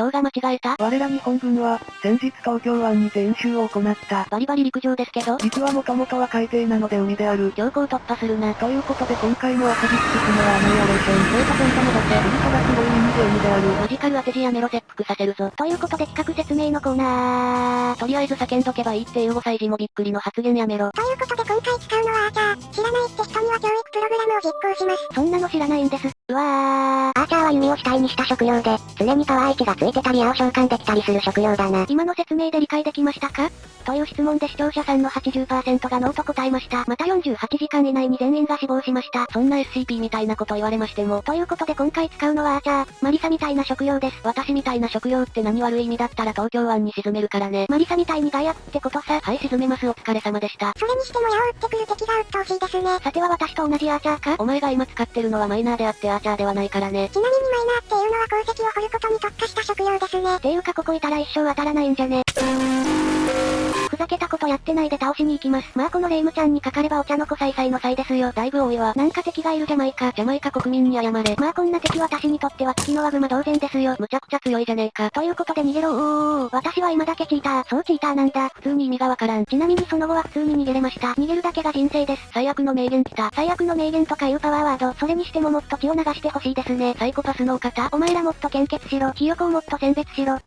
今日が間違えた？我ら日本軍は、先日東京湾にて演習を行った。バリバリ陸上ですけど、陸はもともとは海底なので海である。強行突破するな。ということで今回の遊び尽くすのはアナイアレーション。データポイント戻せ。ウルトラすごい意味で海である。マジカル当て字やめろ切腹させるぞ。ということで企画説明のコーナー。とりあえず叫んどけばいいっていう5歳児もびっくりの発言やめろ。ということで今回使うのはアーチャー。知らないって人には教育プログラムを実行します。そんなの知らないんです。うわー。アーチャーは弓を主体にした職業で、常にパワー1がついてたり矢を召喚できたりする職業だな。今の説明で理解できましたか？という質問で視聴者さんの80%がノーと答えました。また48時間以内に全員が死亡しました。そんな SCP みたいなこと言われましても。ということで今回使うのはアーチャー。マリサみたいな職業です。私みたいな職業って何悪い意味だったら東京湾に沈めるからね。マリサみたいにガヤってことさ。はい沈めますお疲れ様でした。それにしても矢を撃ってくる敵が鬱陶しいですね。さては私と同じアーチャーか？お前が今使ってるのはマイナーであってアーチャーではないからね。なみにマイナーっていうのは鉱石を掘ることに特化した職業ですね。ていうかここいたら一生当たらないんじゃね。ふざけたことやってないで倒しに行きます。まあこのレイムちゃんにかかればお茶の子さいさいの際ですよ。だいぶ多いわ。なんか敵がいるジャマイカ。ジャマイカ国民に謝れ。まあこんな敵私にとっては月のワグマ同然ですよ。むちゃくちゃ強いじゃねえか。ということで逃げろおー私は今だけチーター。そうチーターなんだ。普通に意味がわからん。ちなみにその後は普通に逃げれました。逃げるだけが人生です。最悪の名言来た。最悪の名言とかいうパワーワード。それにしてももっと血を流してほしいですね。サイコパスのお方。お前らもっと献血しろ。ひよこをもっと選別しろ。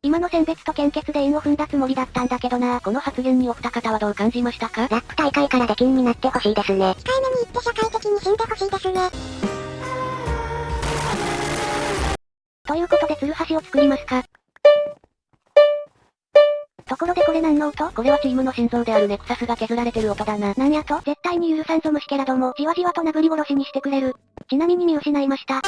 今の選別と献血で韻を踏んだつもりだったんだけどなこの発言にお二方はどう感じましたか？ラップ大会から出禁になってほしいですね。控えめに言って社会的に死んでほしいですね。ということでツルハシを作りますか？ところでこれ何の音？これはチームの心臓であるネクサスが削られてる音だな。なんやと？絶対に許さんぞ虫けらども。じわじわと殴り殺しにしてくれる。ちなみに見失いました。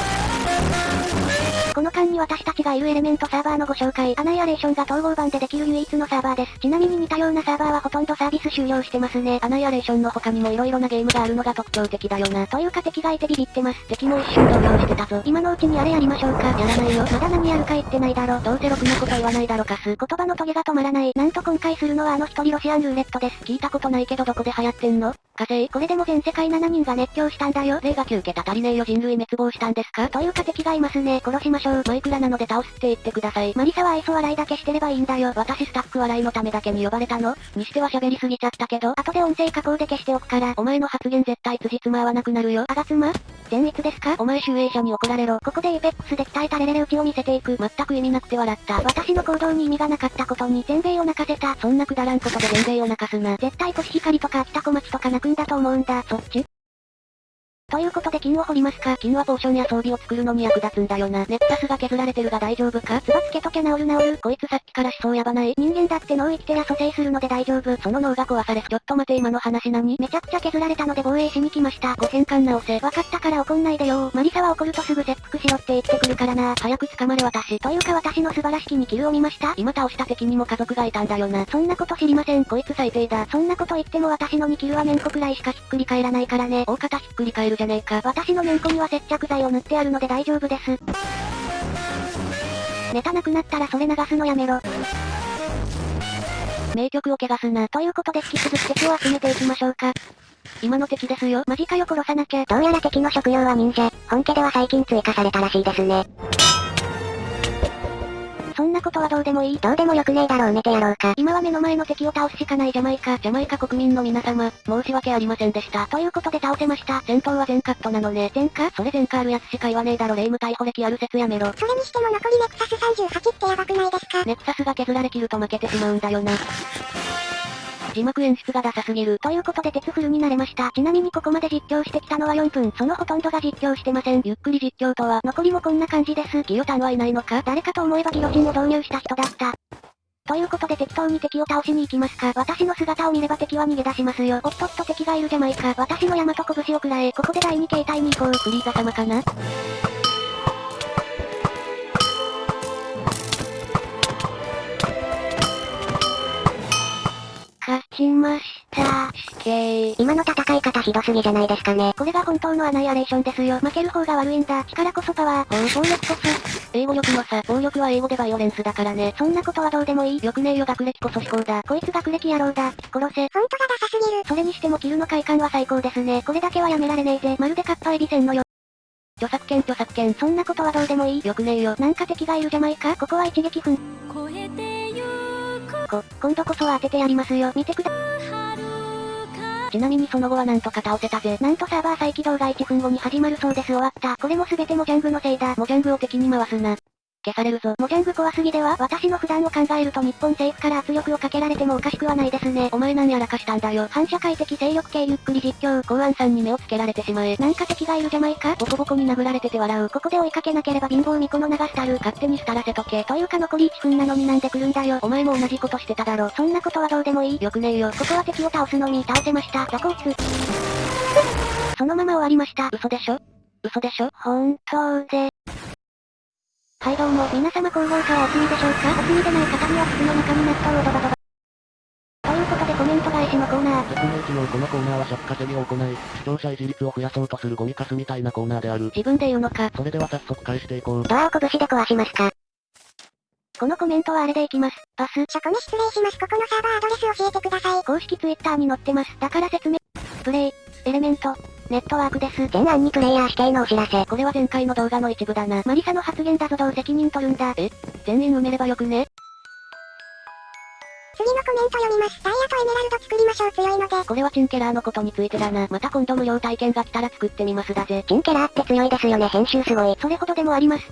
この間に私たちがいるエレメントサーバーのご紹介。アナイアレーションが統合版でできる唯一のサーバーです。ちなみに似たようなサーバーはほとんどサービス終了してますね。アナイアレーションの他にも色々なゲームがあるのが特徴的だよな。というか敵がいてビビってます。敵も一瞬投票してたぞ。今のうちにあれやりましょうか。やらないよ。まだ何やるか言ってないだろ。どうせろくなこと言わないだろかす。言葉のトゲが止まらない。なんと今回するのはあの一人ロシアンルーレットです。聞いたことないけどどこで流行ってんの？火星これでも全世界7人が熱狂したんだよ。例が9桁足りねえよ人類滅亡したんですか？というか敵がいますね。殺しましょう。マイクラなので倒すって言ってください。マリサは愛想笑いだけしてればいいんだよ。私スタッフ笑いのためだけに呼ばれたのにしては喋りすぎちゃったけど、後で音声加工で消しておくから。お前の発言絶対辻褄合わなくなるよ。あがつま善逸ですか？お前集英社に怒られろ。ここでエイペックスで鍛えたレレレ打ちを見せていく。全く意味なくて笑った。私の行動に意味がなかったことに全米を泣かせた。そんなくだらんことで全米を泣かすな。絶対コシヒカリとか秋田小町とか泣くんだと思うんだ。そっち？ということで金を掘りますか金はポーションや装備を作るのに役立つんだよな。ネクサスが削られてるが大丈夫かつばつけときゃ治る治る。こいつさっきから思想やばない。人間だって脳生きてりゃ蘇生するので大丈夫。その脳が壊されちょっと待て今の話何？めちゃくちゃ削られたので防衛しに来ました。誤変換直せ。わかったから怒んないでよマリサは怒るとすぐ切腹しろって言ってくるからな。早く捕まれ私。というか私の素晴らしき2キルを見ました今倒した敵にも家族がいたんだよな。そんなこと知りません。こいつ最低だ。そんなこと言っても私の2キルは面子くらいしかひっくり返らないからね。大方ひっくり返るじゃねえか。私のめんこには接着剤を塗ってあるので大丈夫です。ネタなくなったらそれ流すのやめろ。名曲を汚すな。ということで引き続き敵を集めていきましょうか。今の敵ですよ。マジかよ殺さなきゃ。どうやら敵の職業は忍者。本家では最近追加されたらしいですね。なことはどうでもいい。どうでもよくねえだろう寝てやろうか。今は目の前の敵を倒すしかないジャマイカ。ジャマイカ国民の皆様、申し訳ありませんでした。ということで倒せました。戦闘は全カットなのね。全カそれ全カあるやつしか言わねえだろ。レイム逮捕歴ある説やめろ。それにしても残りネクサス38ってやばくないですか？ネクサスが削られきると負けてしまうんだよな。字幕演出がダサすぎる。ということで鉄フルになれました。ちなみにここまで実況してきたのは4分。そのほとんどが実況してません。ゆっくり実況とは、残りもこんな感じです。ギヨタンはいないのか誰かと思えばギロチンを導入した人だった。ということで適当に敵を倒しに行きますか。私の姿を見れば敵は逃げ出しますよ。おっとっと敵がいるじゃないか。私の大和拳を食らえ。ここで第2形態に行こう。フリーザ様かな勝ちました。死刑。今の戦い方ひどすぎじゃないですかね。これが本当のアナイアレーションですよ。負ける方が悪いんだ。力こそパワー。暴力こそ。英語力の差。暴力は英語でバイオレンスだからね。そんなことはどうでもいい。よくねえよ学歴こそ思考だ。こいつ学歴野郎だ。殺せ。ほんとがダサすぎる。それにしてもキルの快感は最高ですね。これだけはやめられねえぜ。まるでカッパエビせんのよ。著作権著作権。そんなことはどうでもいい。よくねえよ。なんか敵がいるじゃないかここは一撃分。こ、今度こそは当ててやりますよ。見てくだ。ちなみにその後はなんとか倒せたぜ。なんとサーバー再起動が1分後に始まるそうです終わった。これも全てモジャングのせいだ。モジャングを敵に回すな。消されるぞ。モジャング怖すぎでは私の普段を考えると日本政府から圧力をかけられてもおかしくはないですね。お前何やらかしたんだよ。反社会的勢力系ゆっくり実況。公安さんに目をつけられてしまえ。なんか敵がいるじゃないか？ボコボコに殴られてて笑う。ここで追いかけなければ貧乏巫女の流したる。勝手に廃らせとけ。というか残り1分なのになんで来るんだよ。お前も同じことしてただろ。そんなことはどうでもいい。よくねえよ。ここは敵を倒すのみ。倒せました。どこ打つそのまま終わりました。嘘でしょ？嘘でしょ？本当で。はいどうも、皆様広報課はお済みでしょうか？お済みでない方には筒の中に納豆をドバドバ。ということでコメント返しのコーナー。説明一応このコーナーは尺稼ぎを行い、視聴者維持率を増やそうとするゴミカスみたいなコーナーである。自分で言うのか？それでは早速返していこう。ドアを拳で壊しますかこのコメントはあれでいきます。パス。初コメ失礼します。ここのサーバーアドレス教えてください。公式ツイッターに載ってます。だから説明。プレイ、エレメント、ネットワークです。全案にプレイヤー指定のお知らせ。これは前回の動画の一部だな。マリサの発言だぞどう責任取るんだ。え全員埋めればよくね？次のコメント読みます。ダイヤとエメラルド作りましょう強いので。これはチンケラーのことについてだな。また今度無料体験が来たら作ってみますだぜ。チンケラーって強いですよね。編集すごい。それほどでもあります。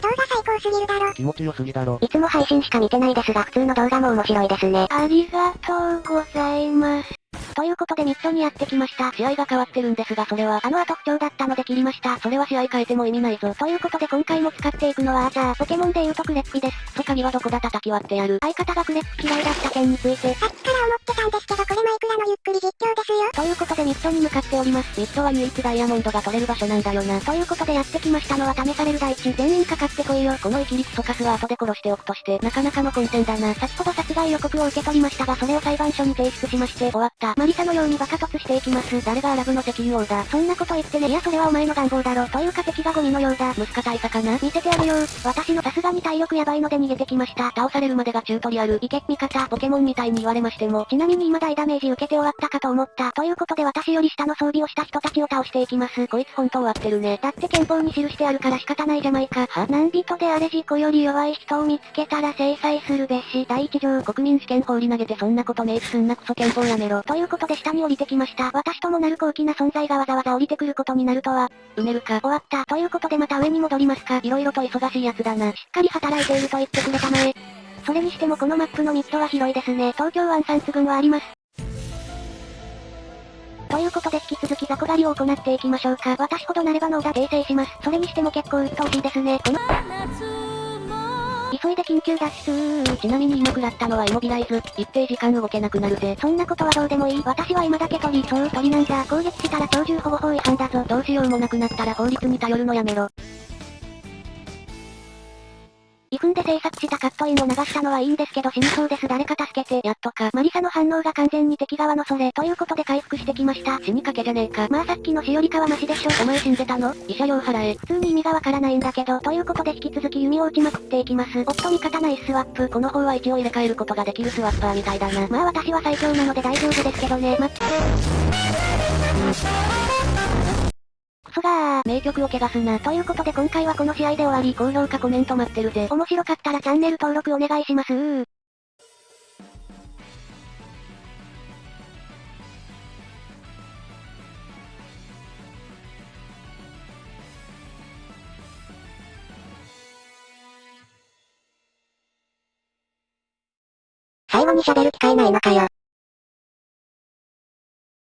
動画最高すぎるだろ。気持ちよすぎだろ。いつも配信しか見てないですが普通の動画も面白いですね。ありがとうございます。ということでミッドにやってきました。試合が変わってるんですがそれは、あの後不調だったので切りました。それは試合変えても意味ないぞ。ということで今回も使っていくのはじゃあ、ポケモンで言うとクレッキです。と鍵はどこだ叩き割ってやる。相方がクレッキ嫌いだった件について。さっきから思ってたんですけどこれマイクのゆっくり実況ですよ。ということでミッションに向かっております。ミッドは唯一ダイヤモンドが取れる場所なんだよな。ということでやってきましたのは試される大地。全員かかってこいよ。このイキリクソカスは後で殺しておくとして、なかなかの混戦だな。先ほど殺害予告を受け取りましたがそれを裁判所に提出しまして、終わった。マリサのようにバカ突していきます。誰がアラブの石油王だ。そんなこと言ってね。いやそれはお前の願望だろ。というか敵がゴミのようだ。ムスカ大佐かな見せてあげよ。私のさすがに体力やばいので逃げてきました。倒されるまでがチュートリアル。いけ、味方、ポケモンみたいに言われましても。ちなみに今大ダメージ受けて終わったかと思った。ということで私より下の装備をした人たちを倒していきます。こいつ本当合ってるね。だって憲法に記してあるから仕方ないじゃないか。は？何人であれ事故より弱い人を見つけたら制裁するべし。第一条国民試験放り投げてそんなこと明記すんなクソ憲法やめろ。ということで下に降りてきました。私ともなる高貴な存在がわざわざ降りてくることになるとは。埋めるか？終わった。ということでまた上に戻りますか。色々と忙しいやつだな。しっかり働いていると言ってくれたまえ。それにしてもこのマップのミッドは広いですね。東京湾3つ群はあります。ということで引き続きザコ狩りを行っていきましょうか。私ほどなれば脳が訂正します。それにしても結構鬱陶しいですね。この、急いで緊急脱出ちなみに今食らったのはイモビライズ。一定時間動けなくなるぜ。そんなことはどうでもいい。私は今だけ鳥。そう、鳥なんだ。攻撃したら鳥獣保護法違反だぞ。どうしようもなくなったら法律に頼るのやめろ。で制作したカットインを流したのはいいんですけど死にそうです誰か助けて。やっとか。マリサの反応が完全に敵側のそれ。ということで回復してきました。死にかけじゃねえか。まあさっきのしよりかはマシでしょ。お前死んでたの？慰謝料払え。普通に意味がわからないんだけど。ということで引き続き弓を撃ちまくっていきます。おっと味方ナイススワップ。この方は一応入れ替えることができるスワッパーみたいだな。まあ私は最強なので大丈夫ですけどね。ま、クソがー。名曲を汚すな。ということで今回はこの試合で終わり。高評価コメント待ってるぜ。面白かったらチャンネル登録お願いします。最後に喋る機会ないのかよ。